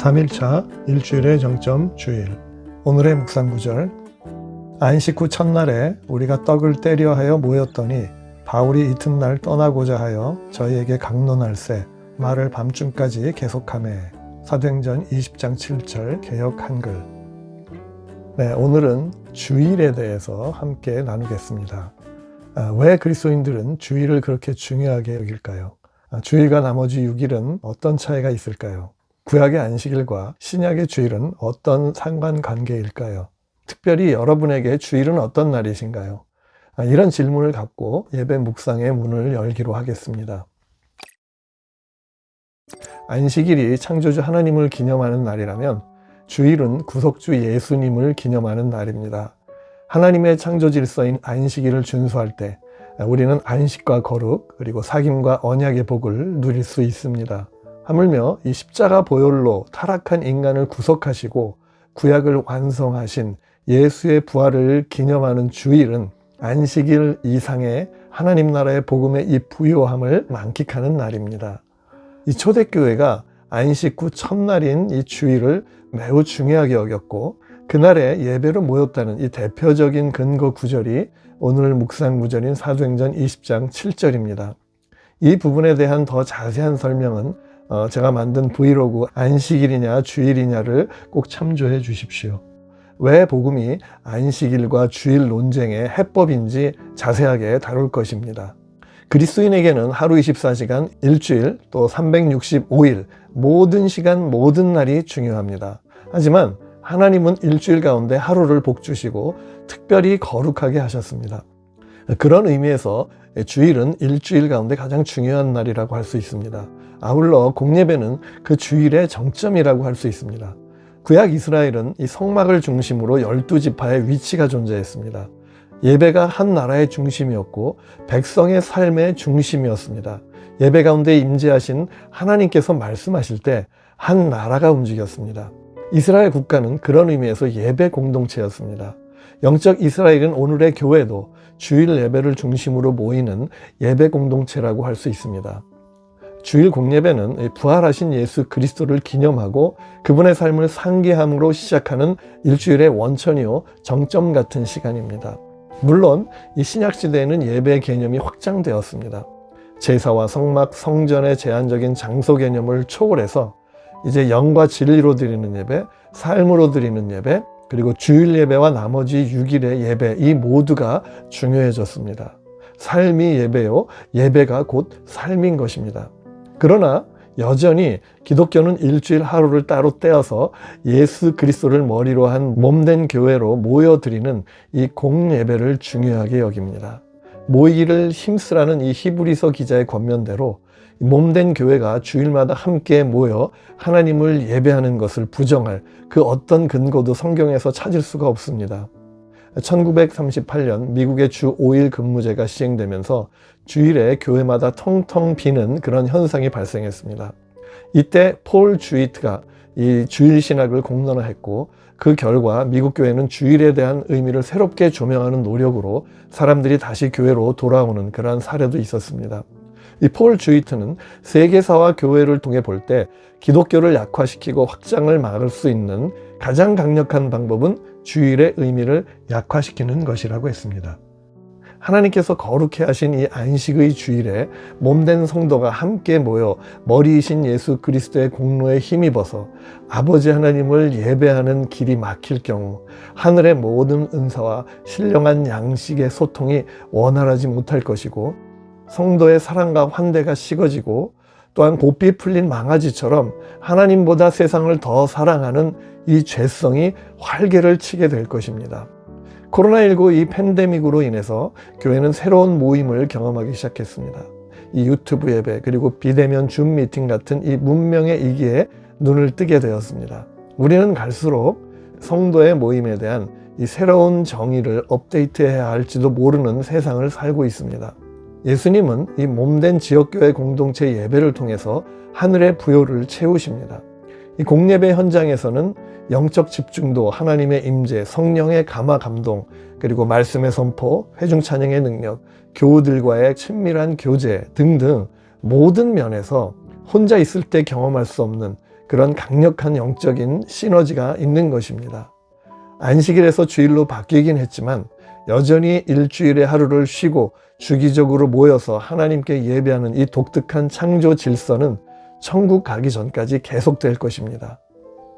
3일차 일주일의 정점 주일 오늘의 묵상구절 안식 후 첫날에 우리가 떡을 때려 하여 모였더니 바울이 이튿날 떠나고자 하여 저희에게 강론할세 말을 밤중까지 계속하매 사도행전 20장 7절 개역 한글 네, 오늘은 주일에 대해서 함께 나누겠습니다. 아, 왜 그리스도인들은 주일을 그렇게 중요하게 여길까요? 아, 주일과 나머지 6일은 어떤 차이가 있을까요? 구약의 안식일과 신약의 주일은 어떤 상관관계일까요? 특별히 여러분에게 주일은 어떤 날이신가요? 아, 이런 질문을 갖고 예배 묵상의 문을 열기로 하겠습니다. 안식일이 창조주 하나님을 기념하는 날이라면 주일은 구속주 예수님을 기념하는 날입니다. 하나님의 창조 질서인 안식일을 준수할 때 우리는 안식과 거룩 그리고 사귐과 언약의 복을 누릴 수 있습니다. 하물며 이 십자가 보혈로 타락한 인간을 구속하시고 구약을 완성하신 예수의 부활을 기념하는 주일은 안식일 이상의 하나님 나라의 복음의 이 부요함을 만끽하는 날입니다. 이 초대교회가 안식 후 첫날인 이 주일을 매우 중요하게 여겼고 그날에 예배로 모였다는 이 대표적인 근거 구절이 오늘 묵상 구절인 사도행전 20장 7절입니다. 이 부분에 대한 더 자세한 설명은 어, 제가 만든 브이로그 안식일이냐 주일이냐를 꼭 참조해 주십시오. 왜 복음이 안식일과 주일 논쟁의 해법인지 자세하게 다룰 것입니다. 그리스도인에게는 하루 24시간, 일주일, 또 365일 모든 시간, 모든 날이 중요합니다. 하지만 하나님은 일주일 가운데 하루를 복주시고 특별히 거룩하게 하셨습니다. 그런 의미에서 주일은 일주일 가운데 가장 중요한 날이라고 할 수 있습니다. 아울러 공예배는 그 주일의 정점이라고 할 수 있습니다. 구약 이스라엘은 이 성막을 중심으로 열두 지파의 위치가 존재했습니다. 예배가 한 나라의 중심이었고 백성의 삶의 중심이었습니다. 예배 가운데 임재하신 하나님께서 말씀하실 때 한 나라가 움직였습니다. 이스라엘 국가는 그런 의미에서 예배 공동체였습니다. 영적 이스라엘은 오늘의 교회도 주일 예배를 중심으로 모이는 예배 공동체라고 할 수 있습니다. 주일 공예배는 부활하신 예수 그리스도를 기념하고 그분의 삶을 상기함으로 시작하는 일주일의 원천이요 정점 같은 시간입니다. 물론 이 신약 시대에는 예배 개념이 확장되었습니다. 제사와 성막, 성전의 제한적인 장소 개념을 초월해서 이제 영과 진리로 드리는 예배, 삶으로 드리는 예배, 그리고 주일 예배와 나머지 6일의 예배 이 모두가 중요해졌습니다. 삶이 예배요, 예배가 곧 삶인 것입니다. 그러나 여전히 기독교는 일주일 하루를 따로 떼어서 예수 그리스도를 머리로 한 몸된 교회로 모여드리는 이 공예배를 중요하게 여깁니다. 모이기를 힘쓰라는 이 히브리서 기자의 권면대로 몸된 교회가 주일마다 함께 모여 하나님을 예배하는 것을 부정할 그 어떤 근거도 성경에서 찾을 수가 없습니다. 1938년 미국의 주 5일 근무제가 시행되면서 주일에 교회마다 텅텅 비는 그런 현상이 발생했습니다. 이때 폴 주이트가 이 주일 신학을 공론화했고 그 결과 미국 교회는 주일에 대한 의미를 새롭게 조명하는 노력으로 사람들이 다시 교회로 돌아오는 그러한 사례도 있었습니다. 이 폴 주이트는 세계사와 교회를 통해 볼 때 기독교를 약화시키고 확장을 막을 수 있는 가장 강력한 방법은 주일의 의미를 약화시키는 것이라고 했습니다. 하나님께서 거룩해 하신 이 안식의 주일에 몸된 성도가 함께 모여 머리이신 예수 그리스도의 공로에 힘입어서 아버지 하나님을 예배하는 길이 막힐 경우 하늘의 모든 은사와 신령한 양식의 소통이 원활하지 못할 것이고 성도의 사랑과 환대가 식어지고 또한 곱비 풀린 망아지처럼 하나님보다 세상을 더 사랑하는 이 죄성이 활개를 치게 될 것입니다. 코로나19 이 팬데믹으로 인해서 교회는 새로운 모임을 경험하기 시작했습니다. 이 유튜브 예배 그리고 비대면 줌 미팅 같은 이 문명의 이기에 눈을 뜨게 되었습니다. 우리는 갈수록 성도의 모임에 대한 이 새로운 정의를 업데이트해야 할지도 모르는 세상을 살고 있습니다. 예수님은 이 몸된 지역교회 공동체 예배를 통해서 하늘의 부요를 채우십니다. 이 공예배 현장에서는 영적 집중도, 하나님의 임재, 성령의 감화 감동, 그리고 말씀의 선포, 회중 찬양의 능력, 교우들과의 친밀한 교제 등등 모든 면에서 혼자 있을 때 경험할 수 없는 그런 강력한 영적인 시너지가 있는 것입니다. 안식일에서 주일로 바뀌긴 했지만 여전히 일주일의 하루를 쉬고 주기적으로 모여서 하나님께 예배하는 이 독특한 창조 질서는 천국 가기 전까지 계속될 것입니다.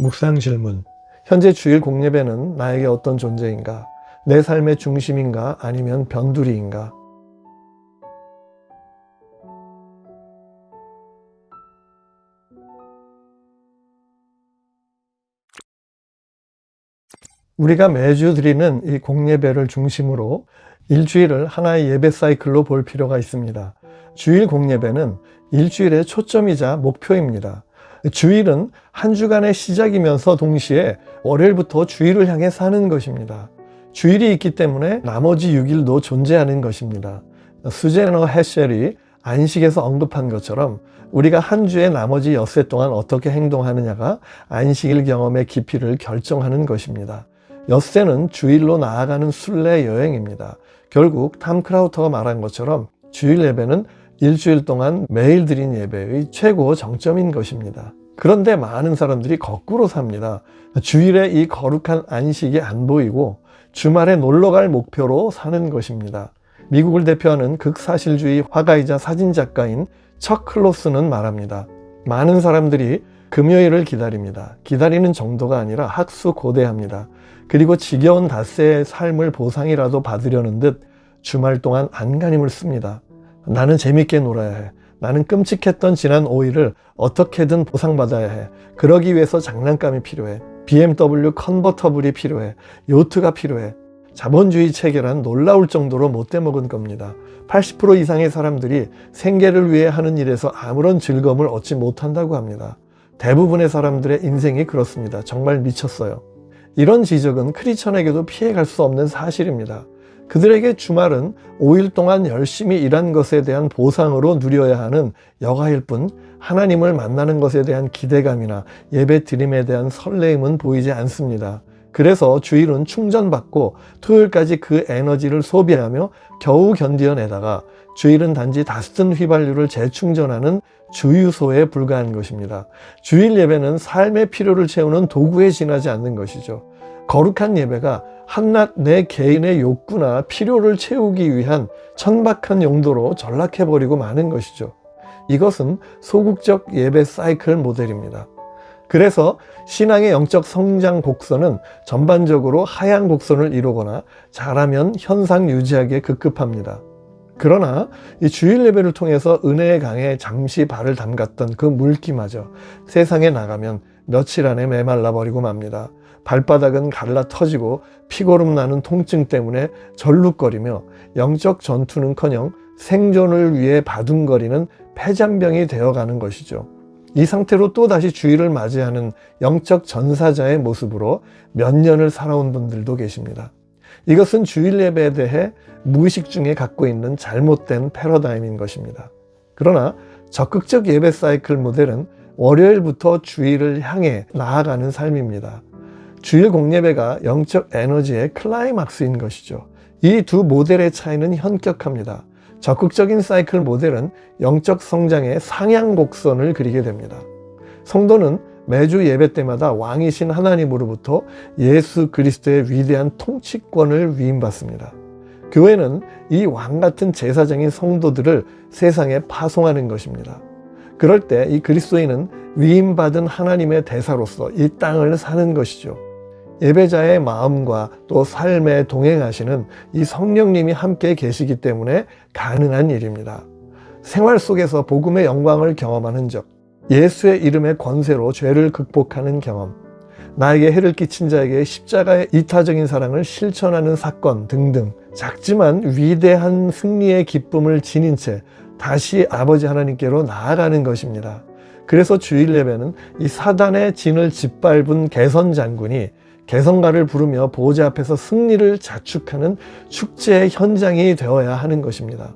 묵상 질문. 현재 주일 공예배는 나에게 어떤 존재인가? 내 삶의 중심인가? 아니면 변두리인가? 우리가 매주 드리는 이 공예배를 중심으로 일주일을 하나의 예배 사이클로 볼 필요가 있습니다. 주일 공예배는 일주일의 초점이자 목표입니다. 주일은 한 주간의 시작이면서 동시에 월요일부터 주일을 향해 사는 것입니다. 주일이 있기 때문에 나머지 6일도 존재하는 것입니다. 수제너 헤셸이 안식에서 언급한 것처럼 우리가 한 주의 나머지 엿새 동안 어떻게 행동하느냐가 안식일 경험의 깊이를 결정하는 것입니다. 엿새는 주일로 나아가는 순례 여행입니다. 결국 탐 크라우터가 말한 것처럼 주일 예배는 일주일 동안 매일 드린 예배의 최고 정점인 것입니다. 그런데 많은 사람들이 거꾸로 삽니다. 주일에 이 거룩한 안식이 안 보이고 주말에 놀러 갈 목표로 사는 것입니다. 미국을 대표하는 극사실주의 화가이자 사진작가인 척 클로스는 말합니다. 많은 사람들이 금요일을 기다립니다. 기다리는 정도가 아니라 학수 고대합니다. 그리고 지겨운 닷새의 삶을 보상이라도 받으려는 듯 주말 동안 안간힘을 씁니다. 나는 재밌게 놀아야 해. 나는 끔찍했던 지난 5일을 어떻게든 보상받아야 해. 그러기 위해서 장난감이 필요해. BMW 컨버터블이 필요해. 요트가 필요해. 자본주의 체계란 놀라울 정도로 못돼 먹은 겁니다. 80% 이상의 사람들이 생계를 위해 하는 일에서 아무런 즐거움을 얻지 못한다고 합니다. 대부분의 사람들의 인생이 그렇습니다. 정말 미쳤어요. 이런 지적은 크리천에게도 피해갈 수 없는 사실입니다. 그들에게 주말은 5일 동안 열심히 일한 것에 대한 보상으로 누려야 하는 여가일 뿐 하나님을 만나는 것에 대한 기대감이나 예배 드림에 대한 설레임은 보이지 않습니다. 그래서 주일은 충전받고 토요일까지 그 에너지를 소비하며 겨우 견디어내다가 주일은 단지 다스튼 휘발유를 재충전하는 주유소에 불과한 것입니다. 주일 예배는 삶의 필요를 채우는 도구에 지나지 않는 것이죠. 거룩한 예배가 한낱 내 개인의 욕구나 필요를 채우기 위한 천박한 용도로 전락해버리고 마는 것이죠. 이것은 소극적 예배 사이클 모델입니다. 그래서 신앙의 영적 성장 곡선은 전반적으로 하향 곡선을 이루거나 잘하면 현상 유지하기에 급급합니다. 그러나 이 주일 예배를 통해서 은혜의 강에 잠시 발을 담갔던 그 물기마저 세상에 나가면 며칠 안에 메말라 버리고 맙니다. 발바닥은 갈라 터지고 피고름 나는 통증 때문에 절룩거리며 영적 전투는커녕 생존을 위해 바둥거리는 폐잔병이 되어가는 것이죠. 이 상태로 또다시 주일을 맞이하는 영적 전사자의 모습으로 몇 년을 살아온 분들도 계십니다. 이것은 주일 예배에 대해 무의식 중에 갖고 있는 잘못된 패러다임인 것입니다. 그러나 적극적 예배 사이클 모델은 월요일부터 주일을 향해 나아가는 삶입니다. 주일 공예배가 영적 에너지의 클라이막스인 것이죠. 이 두 모델의 차이는 현격합니다. 적극적인 사이클 모델은 영적 성장의 상향 곡선을 그리게 됩니다. 성도는 매주 예배 때마다 왕이신 하나님으로부터 예수 그리스도의 위대한 통치권을 위임받습니다. 교회는 이 왕 같은 제사장인 성도들을 세상에 파송하는 것입니다. 그럴 때 이 그리스도인은 위임받은 하나님의 대사로서 이 땅을 사는 것이죠. 예배자의 마음과 또 삶에 동행하시는 이 성령님이 함께 계시기 때문에 가능한 일입니다. 생활 속에서 복음의 영광을 경험하는 적, 예수의 이름의 권세로 죄를 극복하는 경험, 나에게 해를 끼친 자에게 십자가의 이타적인 사랑을 실천하는 사건 등등 작지만 위대한 승리의 기쁨을 지닌 채 다시 아버지 하나님께로 나아가는 것입니다. 그래서 주일 예배는 이 사단의 진을 짓밟은 개선 장군이 개성가를 부르며 보호자 앞에서 승리를 자축하는 축제의 현장이 되어야 하는 것입니다.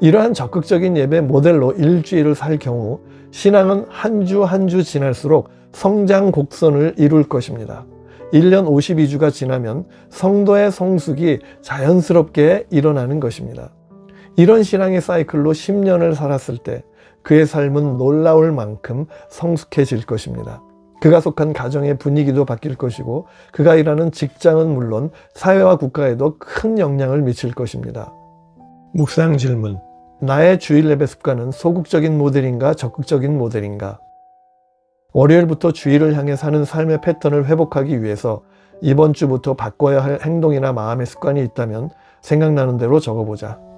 이러한 적극적인 예배 모델로 일주일을 살 경우 신앙은 한 주 한 주 지날수록 성장 곡선을 이룰 것입니다. 1년 52주가 지나면 성도의 성숙이 자연스럽게 일어나는 것입니다. 이런 신앙의 사이클로 10년을 살았을 때 그의 삶은 놀라울 만큼 성숙해질 것입니다. 그가 속한 가정의 분위기도 바뀔 것이고 그가 일하는 직장은 물론 사회와 국가에도 큰 영향을 미칠 것입니다. 묵상 질문 나의 주일 예배 습관은 소극적인 모델인가 적극적인 모델인가? 월요일부터 주일을 향해 사는 삶의 패턴을 회복하기 위해서 이번 주부터 바꿔야 할 행동이나 마음의 습관이 있다면 생각나는 대로 적어보자.